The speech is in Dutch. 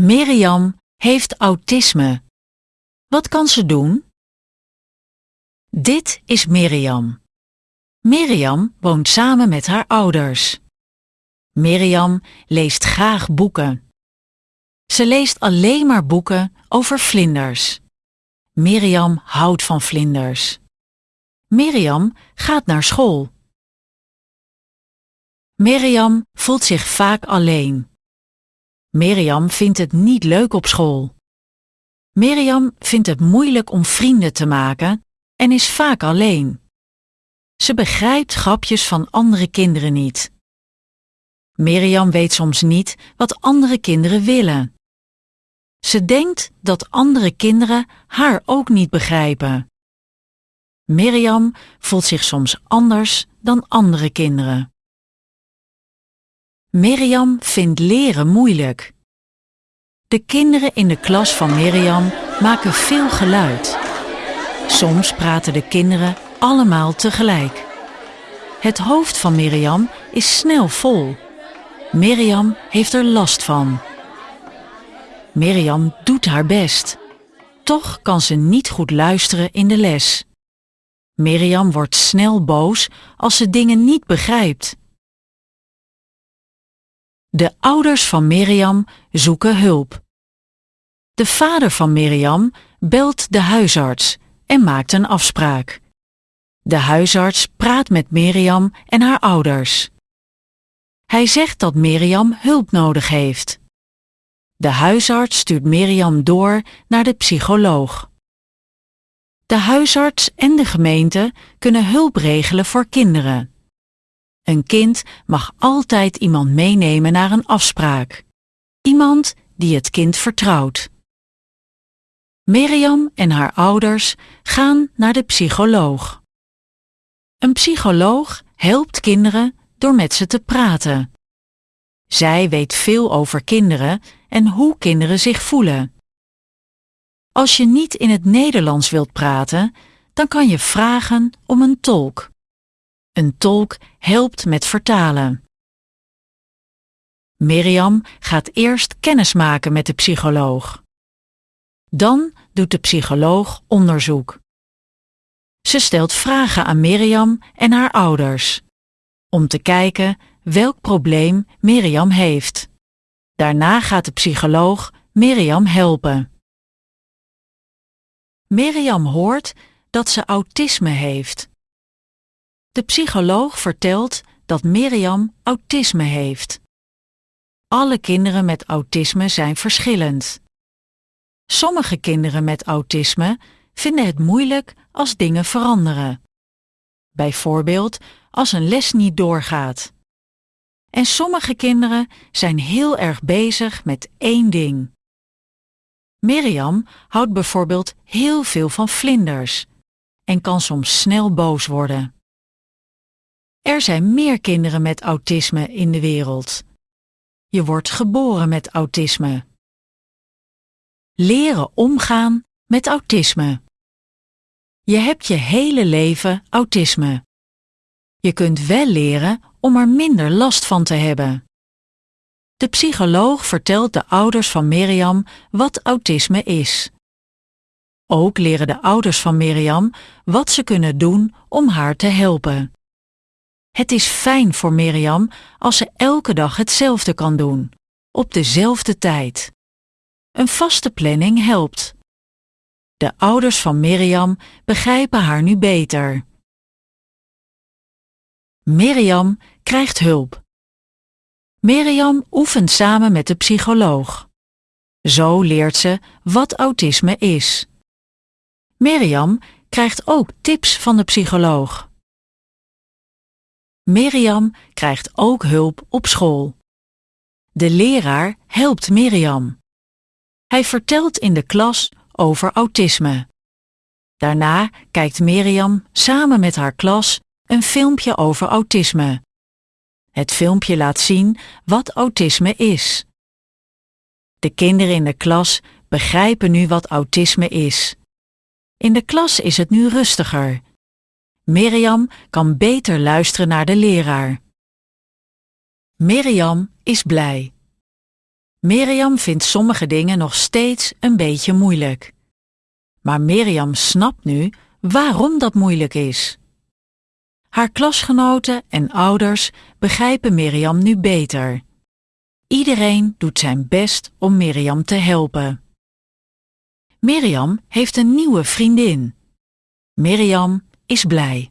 Mirjam heeft autisme. Wat kan ze doen? Dit is Mirjam. Mirjam woont samen met haar ouders. Mirjam leest graag boeken. Ze leest alleen maar boeken over vlinders. Mirjam houdt van vlinders. Mirjam gaat naar school. Mirjam voelt zich vaak alleen. Mirjam vindt het niet leuk op school. Mirjam vindt het moeilijk om vrienden te maken en is vaak alleen. Ze begrijpt grapjes van andere kinderen niet. Mirjam weet soms niet wat andere kinderen willen. Ze denkt dat andere kinderen haar ook niet begrijpen. Mirjam voelt zich soms anders dan andere kinderen. Mirjam vindt leren moeilijk. De kinderen in de klas van Mirjam maken veel geluid. Soms praten de kinderen allemaal tegelijk. Het hoofd van Mirjam is snel vol. Mirjam heeft er last van. Mirjam doet haar best. Toch kan ze niet goed luisteren in de les. Mirjam wordt snel boos als ze dingen niet begrijpt. De ouders van Mirjam zoeken hulp. De vader van Mirjam belt de huisarts en maakt een afspraak. De huisarts praat met Mirjam en haar ouders. Hij zegt dat Mirjam hulp nodig heeft. De huisarts stuurt Mirjam door naar de psycholoog. De huisarts en de gemeente kunnen hulp regelen voor kinderen. Een kind mag altijd iemand meenemen naar een afspraak. Iemand die het kind vertrouwt. Mirjam en haar ouders gaan naar de psycholoog. Een psycholoog helpt kinderen door met ze te praten. Zij weet veel over kinderen en hoe kinderen zich voelen. Als je niet in het Nederlands wilt praten, dan kan je vragen om een tolk. Een tolk helpt met vertalen. Mirjam gaat eerst kennis maken met de psycholoog. Dan doet de psycholoog onderzoek. Ze stelt vragen aan Mirjam en haar ouders om te kijken welk probleem Mirjam heeft. Daarna gaat de psycholoog Mirjam helpen. Mirjam hoort dat ze autisme heeft. De psycholoog vertelt dat Mirjam autisme heeft. Alle kinderen met autisme zijn verschillend. Sommige kinderen met autisme vinden het moeilijk als dingen veranderen. Bijvoorbeeld als een les niet doorgaat. En sommige kinderen zijn heel erg bezig met één ding. Mirjam houdt bijvoorbeeld heel veel van vlinders en kan soms snel boos worden. Er zijn meer kinderen met autisme in de wereld. Je wordt geboren met autisme. Leren omgaan met autisme. Je hebt je hele leven autisme. Je kunt wel leren om er minder last van te hebben. De psycholoog vertelt de ouders van Mirjam wat autisme is. Ook leren de ouders van Mirjam wat ze kunnen doen om haar te helpen. Het is fijn voor Mirjam als ze elke dag hetzelfde kan doen, op dezelfde tijd. Een vaste planning helpt. De ouders van Mirjam begrijpen haar nu beter. Mirjam krijgt hulp. Mirjam oefent samen met de psycholoog. Zo leert ze wat autisme is. Mirjam krijgt ook tips van de psycholoog. Mirjam krijgt ook hulp op school. De leraar helpt Mirjam. Hij vertelt in de klas over autisme. Daarna kijkt Mirjam samen met haar klas een filmpje over autisme. Het filmpje laat zien wat autisme is. De kinderen in de klas begrijpen nu wat autisme is. In de klas is het nu rustiger. Mirjam kan beter luisteren naar de leraar. Mirjam is blij. Mirjam vindt sommige dingen nog steeds een beetje moeilijk. Maar Mirjam snapt nu waarom dat moeilijk is. Haar klasgenoten en ouders begrijpen Mirjam nu beter. Iedereen doet zijn best om Mirjam te helpen. Mirjam heeft een nieuwe vriendin. Mirjam is blij.